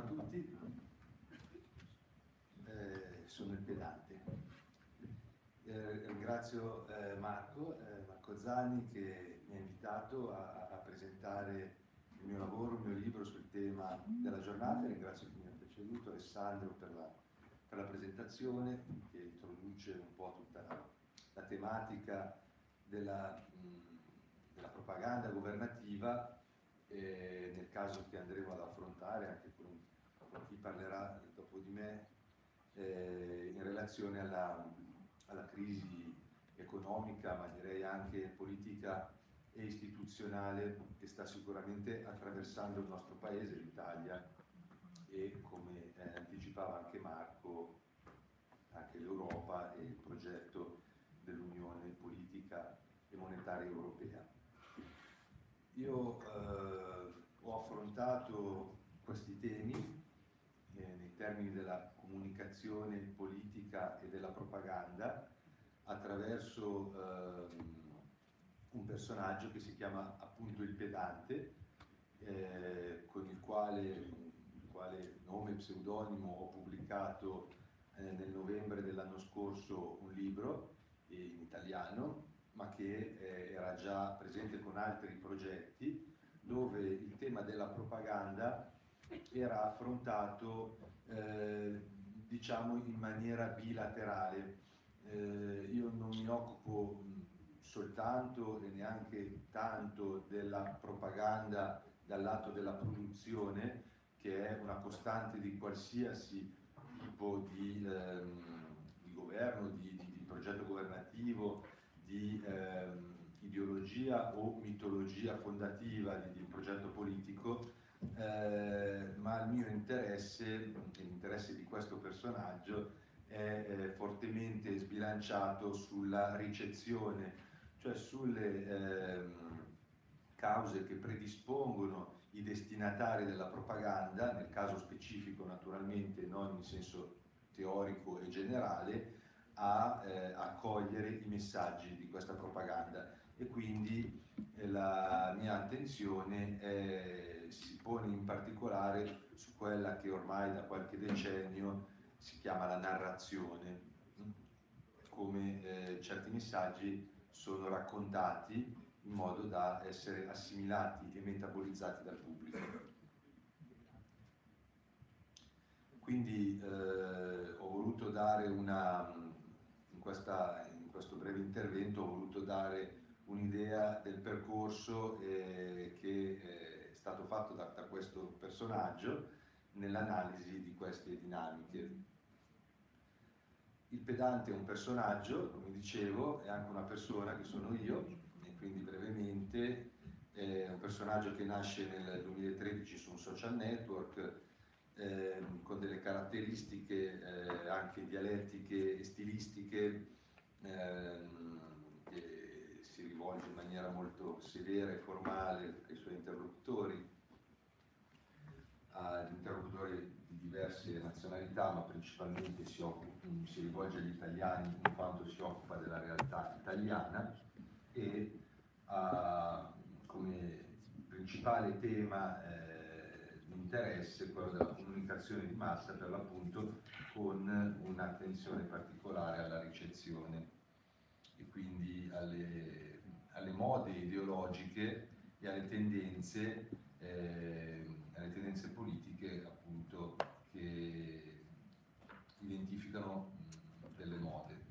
a tutti. Eh, sono il pedante. Eh, ringrazio eh, Marco, eh, Marco Zani che mi ha invitato a, a, presentare il mio lavoro, il mio libro sul tema della giornata. Ringrazio chi mi ha preceduto, Alessandro per la, per la, presentazione che introduce un po' tutta la, la tematica della, della propaganda governativa eh, nel caso che andremo ad affrontare anche chi parlerà dopo di me eh, in relazione alla, alla, crisi economica, ma direi anche politica e istituzionale che sta sicuramente attraversando il nostro paese, l'Italia, e come eh, anticipava anche Marco, anche l'Europa e il progetto dell'Unione Politica e Monetaria Europea. Io eh, ho affrontato questi temi termini della comunicazione politica e della propaganda attraverso eh, un personaggio che si chiama appunto il pedante, eh, con il quale, il quale nome e pseudonimo ho pubblicato eh, nel novembre dell'anno scorso un libro in italiano, ma che eh, era già presente con altri progetti, dove il tema della propaganda era affrontato eh, diciamo in maniera bilaterale. Eh, io non mi occupo soltanto e neanche tanto della propaganda dal lato della produzione, che è una costante di qualsiasi tipo di, ehm, di governo, di, di, di, progetto governativo, di ehm, ideologia o mitologia fondativa di, di progetto politico, eh, ma il mio interesse, l'interesse di questo personaggio, è eh, fortemente sbilanciato sulla ricezione, cioè sulle eh, cause che predispongono i destinatari della propaganda, nel caso specifico naturalmente non in senso teorico e generale, a eh, accogliere i messaggi di questa propaganda. E quindi la mia attenzione eh, si pone in particolare su quella che ormai da qualche decennio si chiama la narrazione, come eh, certi messaggi sono raccontati in modo da essere assimilati e metabolizzati dal pubblico. Quindi eh, ho voluto dare una, in, questa, in, questo breve intervento ho voluto dare un'idea del percorso eh, che è stato fatto da, da questo personaggio nell'analisi di queste dinamiche. Il pedante è un personaggio, come dicevo, è anche una persona che sono io, e quindi brevemente è un personaggio che nasce nel 2013 su un social network eh, con delle caratteristiche eh, anche dialettiche e stilistiche eh, si rivolge in maniera molto severa e formale ai suoi interlocutori, agli interlocutori di diverse nazionalità, ma principalmente si, occupa, si rivolge agli italiani in quanto si occupa della realtà italiana e ha come principale tema eh, di interesse quello della comunicazione di massa per l'appunto con un'attenzione particolare alla ricezione e quindi alle, alle mode ideologiche e alle tendenze, eh, alle tendenze politiche appunto che identificano delle mode.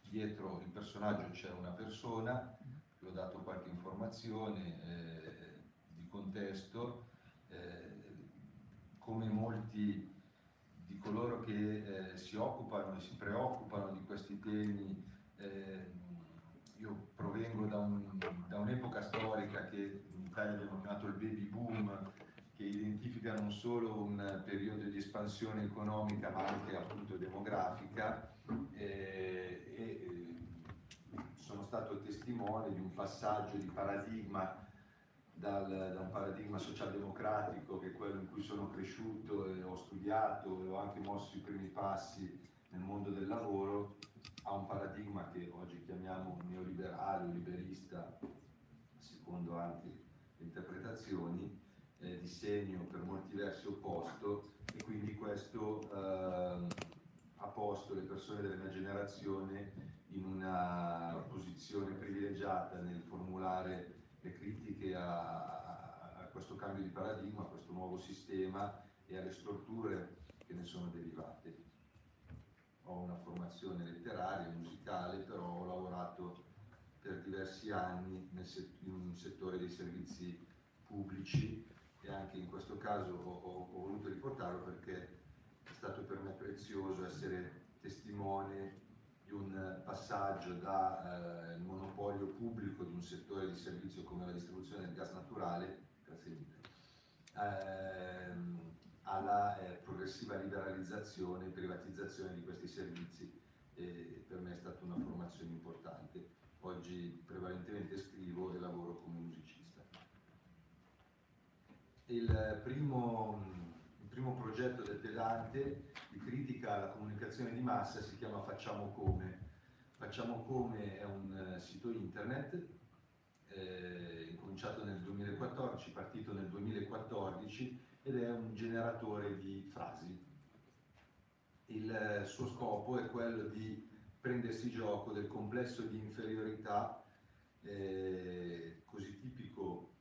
Dietro il personaggio c'è una persona, vi ho dato qualche informazione eh, di contesto, eh, come molti di coloro che eh, si occupano e si preoccupano di questi temi, eh, io provengo da, un, da un'epoca storica che in Italia abbiamo chiamato il baby boom, che identifica non solo un periodo di espansione economica ma anche appunto demografica eh, e eh, sono stato testimone di un passaggio di paradigma dal, da un paradigma socialdemocratico che è quello in cui sono cresciuto e ho studiato e ho anche mosso i primi passi nel mondo del lavoro a un paradigma che oggi chiamiamo neoliberale o liberista secondo anche le interpretazioni eh, di segno per molti versi opposto e quindi questo eh, ha posto le persone della mia generazione in una posizione privilegiata nel formulare le critiche a, a questo cambio di paradigma, a questo nuovo sistema e alle strutture che ne sono derivate. Ho una formazione letteraria, musicale, però ho lavorato per diversi anni in un settore dei servizi pubblici e anche in questo caso ho, ho, ho voluto riportarlo perché è stato per me prezioso essere testimone di un passaggio dal eh, monopolio pubblico di un settore di servizio come la distribuzione del gas naturale ehm, alla eh, progressiva liberalizzazione e privatizzazione di questi servizi e per me è stata una formazione importante. Oggi prevalentemente scrivo e lavoro come musicista. Il primo, il primo progetto del pedante di critica alla comunicazione di massa si chiama Facciamo Come. Facciamo Come è un eh, sito internet eh, incominciato nel 2014, partito nel 2014 ed è un generatore di frasi. Il suo scopo è quello di prendersi gioco del complesso di inferiorità eh, così tipico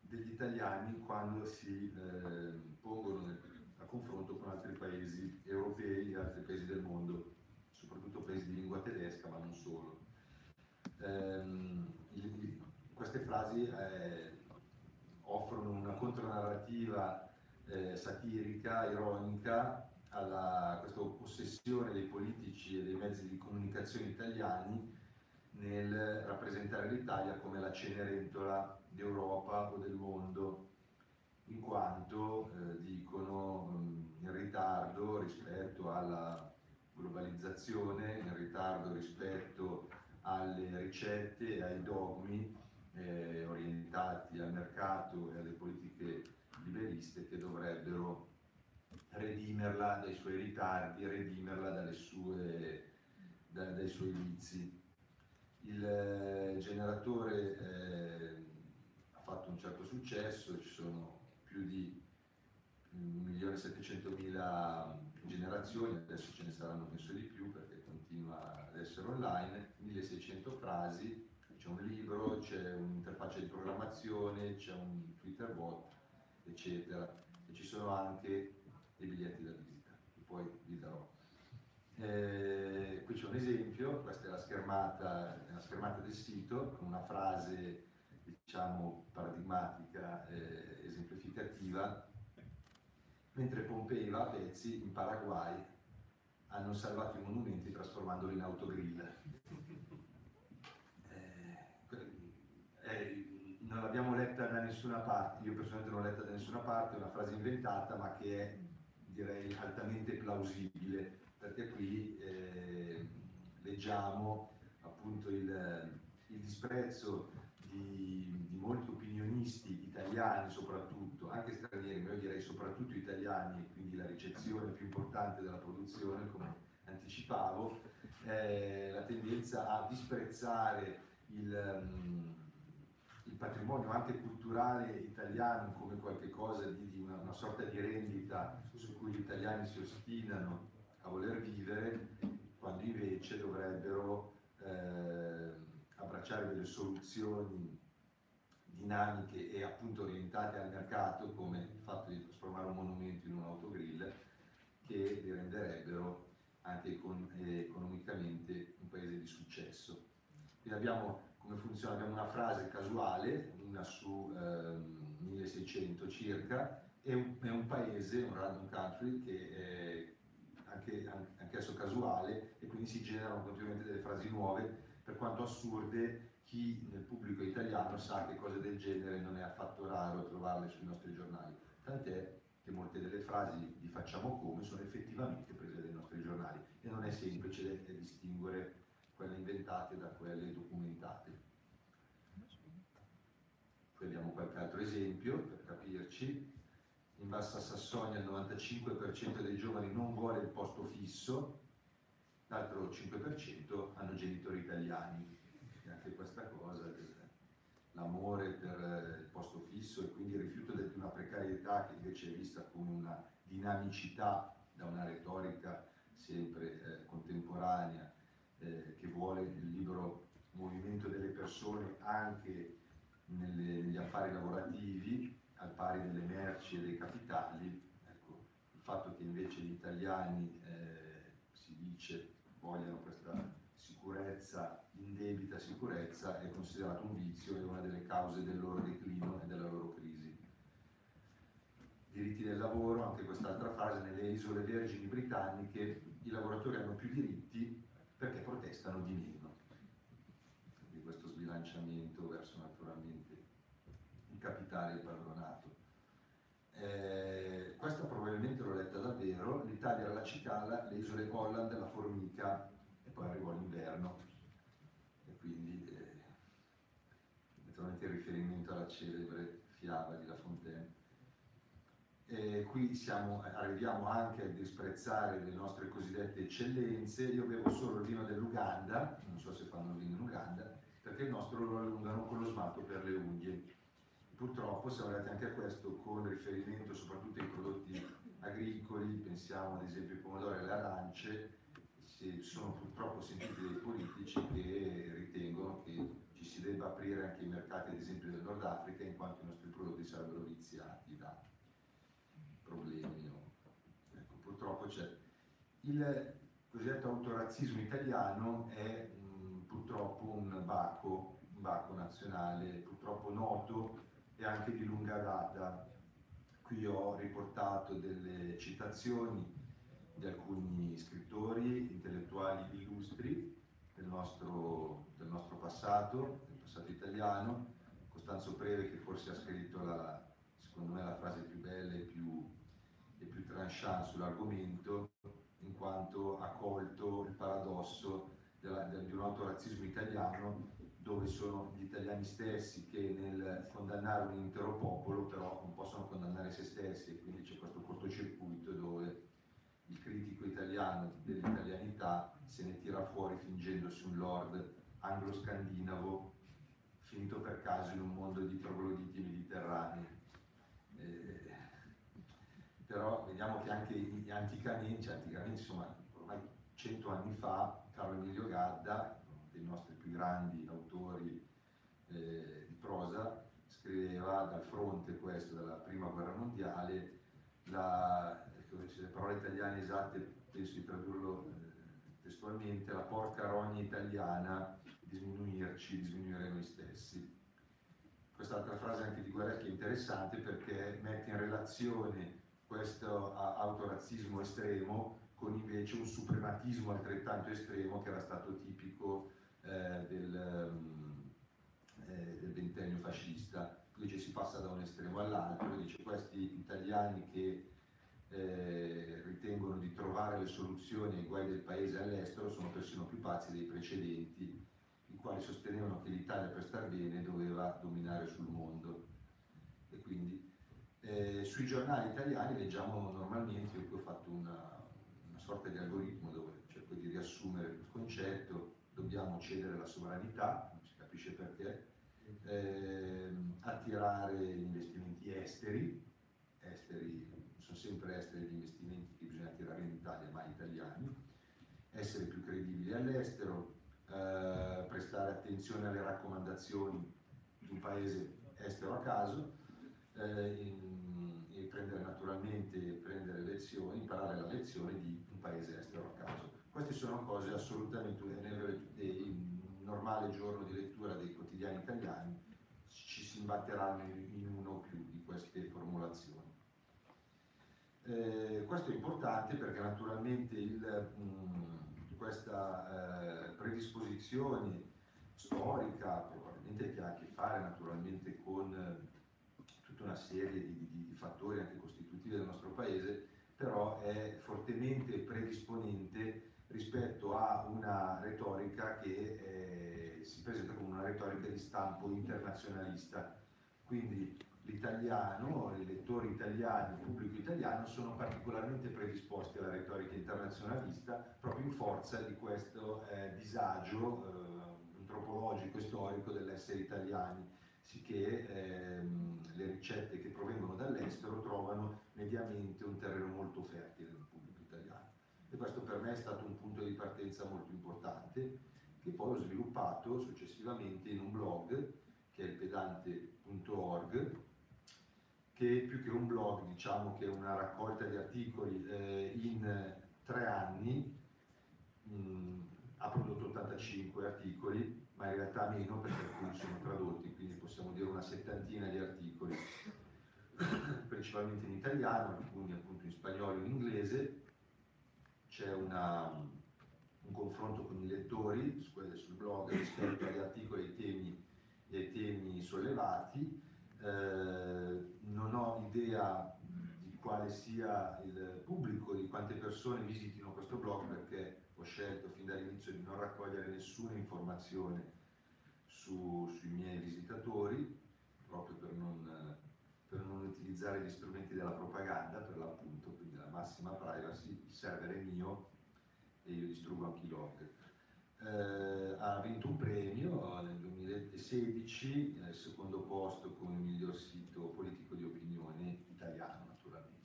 degli italiani quando si eh, pongono a confronto con altri paesi europei e altri paesi del mondo, soprattutto paesi di lingua tedesca, ma non solo. Eh, queste frasi eh, offrono una contronarrativa eh, satirica, ironica, alla, questa ossessione dei politici e dei mezzi di comunicazione italiani nel rappresentare l'Italia come la cenerentola d'Europa o del mondo, in quanto eh, dicono mh, in ritardo rispetto alla globalizzazione, in ritardo rispetto alle ricette e ai dogmi eh, orientati al mercato e alle politiche liberiste che dovrebbero redimerla dai suoi ritardi, redimerla sue, da, dai suoi vizi. Il eh, generatore eh, ha fatto un certo successo, ci sono più di 1.700.000 generazioni, adesso ce ne saranno penso di più perché continua ad essere online, 1.600 frasi, c'è un libro, c'è un'interfaccia di programmazione, c'è un Twitter bot, eccetera. E ci sono anche dei biglietti da visita, che poi vi darò. Eh, qui c'è un esempio, questa è la schermata, è la schermata del sito, con una frase diciamo paradigmatica, eh, esemplificativa, mentre Pompei va a pezzi in Paraguay hanno salvato i monumenti trasformandoli in autogrill. Eh, eh, non l'abbiamo letta da nessuna parte, io personalmente non l'ho letta da nessuna parte, è una frase inventata ma che è direi altamente plausibile, perché qui eh, leggiamo appunto il, il disprezzo di, di, molti opinionisti italiani soprattutto, anche stranieri, ma io direi soprattutto italiani, quindi la ricezione più importante della produzione, come anticipavo, eh, la tendenza a disprezzare il, um, patrimonio anche culturale italiano come qualcosa di, di una, una sorta di rendita su cui gli italiani si ostinano a voler vivere, quando invece dovrebbero eh, abbracciare delle soluzioni dinamiche e appunto orientate al mercato, come il fatto di trasformare un monumento in un autogrill, che li renderebbero anche econ economicamente un paese di successo. Quindi abbiamo come funziona, abbiamo una frase casuale, una su ehm, 1600 circa, è un, è un, paese, un random country, che è anche, anch'esso casuale e quindi si generano continuamente delle frasi nuove, per quanto assurde chi nel pubblico italiano sa che cose del genere non è affatto raro trovarle sui nostri giornali. Tant'è che molte delle frasi di facciamo come sono effettivamente prese dai nostri giornali e non è semplice distinguere quelle inventate da quelle documentate. Abbiamo qualche altro esempio per capirci in Bassa Sassonia il 95% dei giovani non vuole il posto fisso, l'altro 5% hanno genitori italiani. E anche questa cosa, l'amore per il posto fisso e quindi il rifiuto di una precarietà che invece è vista come una dinamicità da una retorica sempre eh, contemporanea, eh, che vuole il libero movimento delle persone anche nelle, negli affari lavorativi, al pari delle merci e dei capitali. Ecco, il fatto che invece gli italiani, eh, si dice, vogliano questa sicurezza, indebita sicurezza, è considerato un vizio e una delle cause del loro declino e della loro crisi. Diritti del lavoro, anche quest'altra frase, nelle isole vergini britanniche i lavoratori hanno più diritti perché protestano di meno. Quindi questo sbilanciamento verso naturalmente il capitale e il padronato. Eh, questa probabilmente l'ho letta davvero, l'Italia era la cicala, le isole Holland la formica e poi arrivò l'inverno e quindi eh, naturalmente il riferimento alla celebre fiaba di La Fontaine eh, qui siamo, arriviamo anche a disprezzare le nostre cosiddette eccellenze, io bevo solo il vino dell'Uganda, non so se fanno vino in Uganda, perché il nostro lo allungano con lo smalto per le unghie. Purtroppo siamo arrivati anche a questo con riferimento soprattutto ai prodotti agricoli, pensiamo ad esempio ai pomodori e alle arance, si sono purtroppo sentiti dei politici che ritengono che ci si debba aprire anche i mercati ad esempio del Nord Africa in quanto i nostri prodotti sarebbero viziati da problemi. No? Ecco, purtroppo c'è. Il cosiddetto autorazzismo italiano è mh, purtroppo un bacco, un bacco nazionale, purtroppo noto e anche di lunga data. Qui ho riportato delle citazioni di alcuni scrittori, intellettuali illustri del nostro, del nostro passato, del passato italiano, Costanzo Preve che forse ha scritto la, secondo me la frase più bella e più più tranchant sull'argomento, in quanto ha colto il paradosso della, del, di un autorazzismo italiano dove sono gli italiani stessi che nel condannare un intero popolo però non possono condannare se stessi e quindi c'è questo cortocircuito dove il critico italiano dell'italianità se ne tira fuori fingendosi un lord anglo-scandinavo finito per caso in un mondo di trogloditi mediterranei. Eh, però vediamo che anche anticamente, cioè anticamente insomma ormai cento anni fa, Carlo Emilio Gadda, uno dei nostri più grandi autori eh, di prosa, scriveva dal fronte questo della prima guerra mondiale, la, le parole italiane esatte, penso di tradurlo eh, testualmente, la porca rogna italiana di sminuirci, noi stessi. Quest'altra frase anche di Guerra è interessante perché mette in relazione questo autorazzismo estremo con invece un suprematismo altrettanto estremo che era stato tipico eh, del, um, eh, del, ventennio fascista. Invece si passa da un estremo all'altro, dice questi italiani che eh, ritengono di trovare le soluzioni ai guai del paese all'estero sono persino più pazzi dei precedenti, i quali sostenevano che l'Italia per star bene doveva dominare sul mondo. E quindi eh, sui giornali italiani leggiamo normalmente, io qui ho fatto una, una sorta di algoritmo dove cerco di riassumere il concetto, dobbiamo cedere la sovranità, non si capisce perché, eh, attirare investimenti esteri, esteri, sono sempre esteri gli investimenti che bisogna attirare in Italia, ma italiani, essere più credibili all'estero, eh, prestare attenzione alle raccomandazioni di un paese estero a caso, e prendere naturalmente prendere lezioni, imparare la lezione di un paese estero a caso. Queste sono cose assolutamente nel normale giorno di lettura dei quotidiani italiani ci si imbatteranno in uno o più di queste formulazioni. Eh, questo è importante perché naturalmente il, mh, questa eh, predisposizione storica probabilmente che ha a che fare naturalmente con tutta una serie di, di, di fattori anche costitutivi del nostro paese, però è fortemente predisponente rispetto a una retorica che eh, si presenta come una retorica di stampo internazionalista. Quindi l'italiano, i lettori italiani, il pubblico italiano sono particolarmente predisposti alla retorica internazionalista proprio in forza di questo eh, disagio eh, antropologico e storico dell'essere italiani sicché ehm, le ricette che provengono dall'estero trovano mediamente un terreno molto fertile nel pubblico italiano. e questo per me è stato un punto di partenza molto importante che poi ho sviluppato successivamente in un blog che è il pedante.org che più che un blog diciamo che è una raccolta di articoli eh, in tre anni mh, mm, ha prodotto 85 articoli ma in realtà meno perché alcuni sono tradotti quindi possiamo dire una settantina di articoli principalmente in italiano alcuni appunto in spagnolo e in inglese. C'è un confronto con i lettori sul blog rispetto agli articoli e ai temi, ai temi sollevati. Eh, non ho idea di quale sia il pubblico, di quante persone visitino questo blog perché ho scelto fin dall'inizio di non raccogliere nessuna informazione su, sui miei visitatori, proprio per non, per non, utilizzare gli strumenti della propaganda, per l'appunto, quindi la massima privacy, il server è mio e io distruggo anche i log. Eh, ha vinto un premio nel 2016, nel secondo posto come miglior sito politico di opinione italiano naturalmente.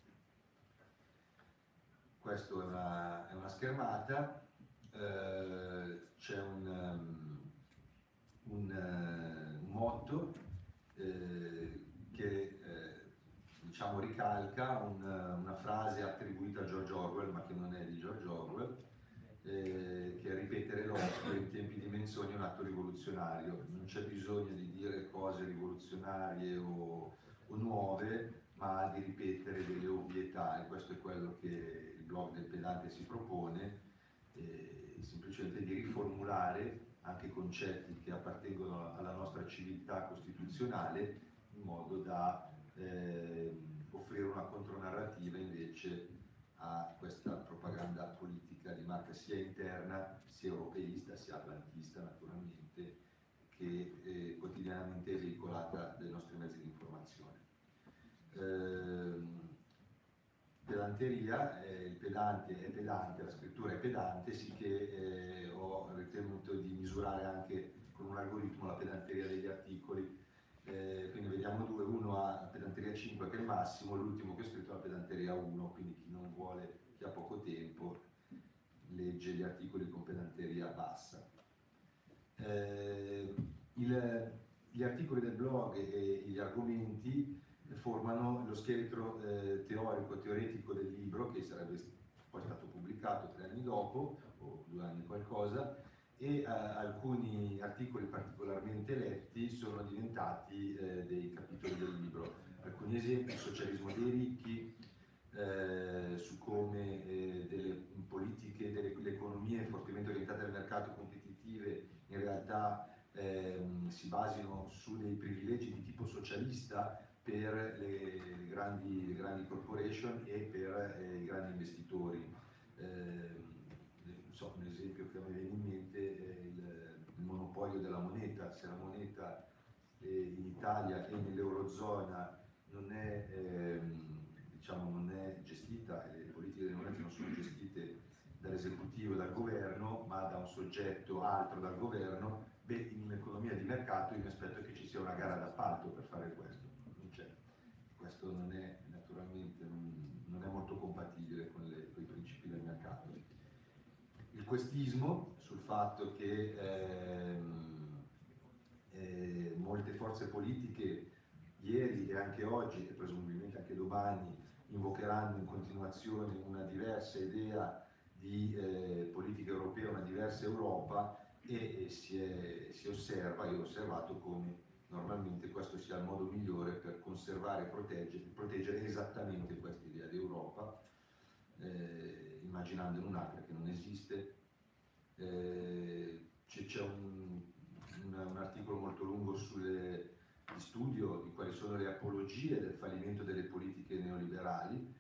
Questa è una, è una schermata, eh, c'è un, um, un, uh, motto eh, che eh, diciamo ricalca un, una frase attribuita a George Orwell ma che non è di George Orwell eh, che ripetere l'opera in tempi di menzogne è un atto rivoluzionario, non c'è bisogno di dire cose rivoluzionarie o, o nuove, ma di ripetere delle ovvietà e questo è quello che blog del pedante si propone, eh, semplicemente di riformulare anche concetti che appartengono alla nostra civiltà costituzionale in modo da eh, offrire una contronarrativa invece a questa propaganda politica di marca sia interna, sia europeista, sia atlantista naturalmente, che è quotidianamente è veicolata dai nostri mezzi di informazione. Eh, pedanteria, eh, il pedante è pedante, la scrittura è pedante, sì che eh, ho ritenuto di misurare anche con un algoritmo la pedanteria degli articoli eh, quindi vediamo due, uno ha pedanteria 5 che è il massimo, l'ultimo che ho scritto ha pedanteria 1, quindi chi non vuole, chi ha poco tempo, legge gli articoli con pedanteria bassa. Eh, il, gli articoli del blog e gli argomenti formano lo scheletro eh, teorico, teoretico del libro che sarebbe poi stato pubblicato tre anni dopo, o due anni qualcosa, e eh, alcuni articoli particolarmente letti sono diventati eh, dei capitoli del libro. Alcuni esempi, socialismo dei ricchi, eh, su come eh, delle politiche, delle, delle, economie fortemente orientate al mercato competitive in realtà ehm, si basino su dei privilegi di tipo socialista per le, grandi, le grandi, corporation e per eh, i grandi investitori. Eh, so, un esempio che mi viene in mente è il, il monopolio della moneta, se la moneta eh, in Italia e nell'Eurozona non è, ehm, diciamo, non è gestita, le politiche delle monete non sono gestite dall'esecutivo e dal governo, ma da un soggetto altro dal governo, beh, in un'economia di mercato io mi aspetto che ci sia una gara d'appalto per fare questo. Questo non è naturalmente non, è molto compatibile con, le, con i principi del mercato. Questismo, sul fatto che ehm, eh, molte forze politiche ieri e anche oggi e presumibilmente anche domani invocheranno in continuazione una diversa idea di eh, politica europea, una diversa Europa e, e si, è, si, osserva, io ho osservato come normalmente questo sia il modo migliore per conservare e proteggere, proteggere esattamente questa idea di Europa, eh, immaginandone un'altra che non esiste eh, c'è un, un, un, articolo molto lungo sulle, di studio di quali sono le apologie del fallimento delle politiche neoliberali,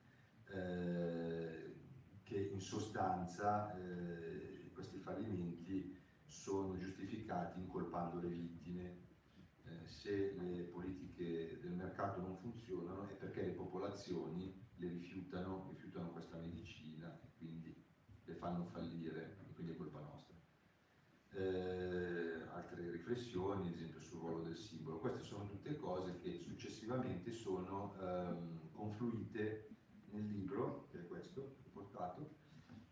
eh, che in sostanza eh, questi fallimenti sono giustificati incolpando le vittime. Se le politiche del mercato non funzionano è perché le popolazioni le rifiutano, rifiutano questa medicina e quindi le fanno fallire quindi è colpa nostra. Eh, altre riflessioni, ad esempio sul ruolo del simbolo. Queste sono tutte cose che successivamente sono ehm, confluite nel libro, che è questo, che ho portato,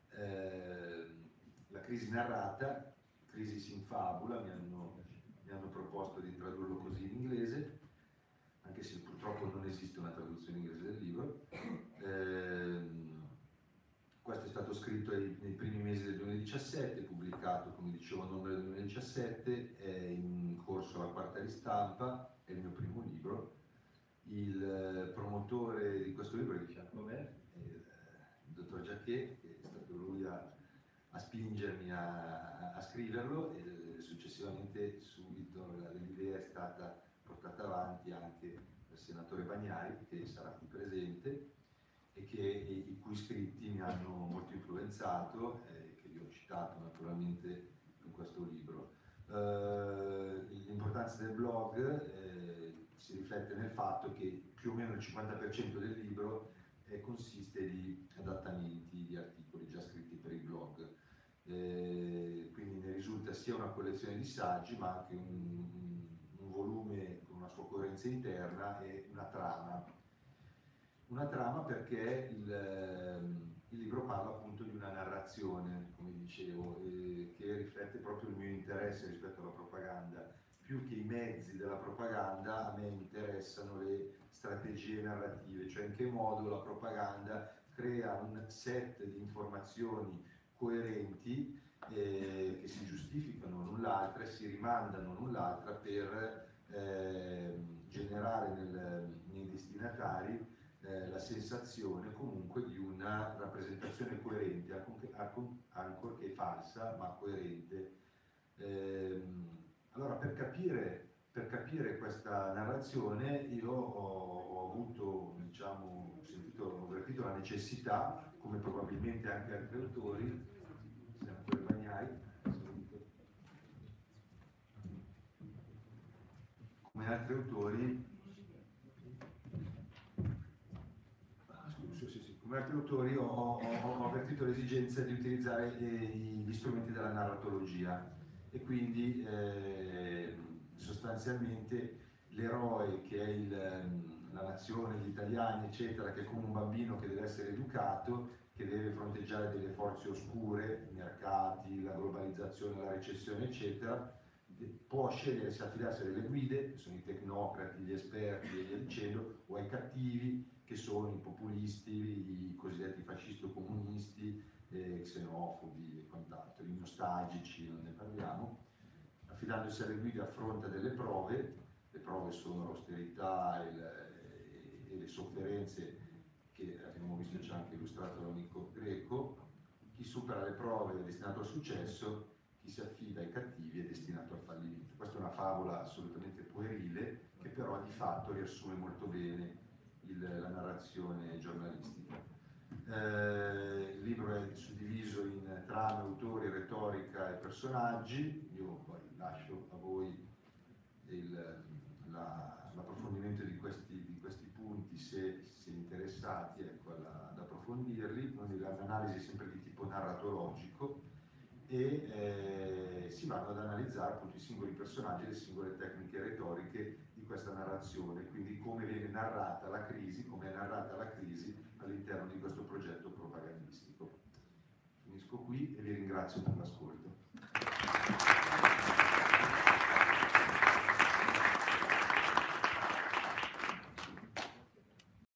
eh, La crisi narrata, crisi in fabula, mi hanno, mi hanno proposto di tradurlo così in inglese, anche se purtroppo non esiste una traduzione inglese del libro. Eh, questo è stato scritto nei, nei, primi mesi del 2017, pubblicato come dicevo a novembre del 2017, è in corso la quarta ristampa, è il mio primo libro. Il eh, promotore di questo libro è di fianco a me, è il, il dottor Giacché, che è stato lui a, a spingermi a, a, scriverlo e successivamente subito l'idea è stata portata avanti anche senatore Bagnai, che sarà qui presente, e che, i cui scritti mi hanno molto influenzato, eh, che vi ho citato naturalmente in questo libro. Eh, l'importanza del blog eh, si riflette nel fatto che più o meno il 50% del libro eh, consiste di adattamenti di articoli già scritti per il blog. Eh, quindi ne risulta sia una collezione di saggi ma anche un, un volume sua coerenza interna e una trama una trama perché il, ehm, il, libro parla appunto di una narrazione, come dicevo, eh, che riflette proprio il mio interesse rispetto alla propaganda. Più che i mezzi della propaganda, a me interessano le strategie narrative, cioè in che modo la propaganda crea un set di informazioni coerenti eh, che si giustificano l'un l'altra e si rimandano l'un l'altra per eh, destinatari eh, la sensazione comunque di una rappresentazione coerente, ancorché falsa, ma coerente. Eh, allora, per capire, per capire, questa narrazione io ho, ho avuto, diciamo, sentito, ho avvertito la necessità, come probabilmente anche altri autori, senatore Bagnai, come altri autori, altri autori ho, ho, ho avvertito l'esigenza di utilizzare eh, gli strumenti della narratologia. E quindi eh, sostanzialmente l'eroe che è il, la nazione, gli italiani eccetera, che è come un bambino che deve essere educato, che deve fronteggiare delle forze oscure, i mercati, la globalizzazione, la recessione eccetera, può scegliere se affidarsi a delle guide, che sono i tecnocrati, gli esperti e via dicendo, o ai cattivi, che sono i populisti, i cosiddetti fascisti o comunisti, eh, xenofobi e quant'altro, i nostalgici, non ne parliamo. Affidandosi alle guide affronta delle prove, le prove sono l'austerità e, le, e le sofferenze che abbiamo visto già anche illustrato dall'amico greco, chi supera le prove è destinato al successo, chi si affida ai cattivi è destinato al fallimento. Questa è una favola assolutamente puerile che però di fatto riassume molto bene la narrazione giornalistica. Eh, il libro è suddiviso in trame, autori, retorica e personaggi, io poi lascio a voi l'approfondimento di questi, di questi, punti se, se interessati ecco, ad approfondirli, l'analisi è sempre di tipo narratologico e eh, si vanno ad analizzare appunto i singoli personaggi le singole tecniche retoriche questa narrazione, quindi come viene narrata la crisi, come è narrata la crisi all'interno di questo progetto propagandistico. Finisco qui e vi ringrazio per l'ascolto.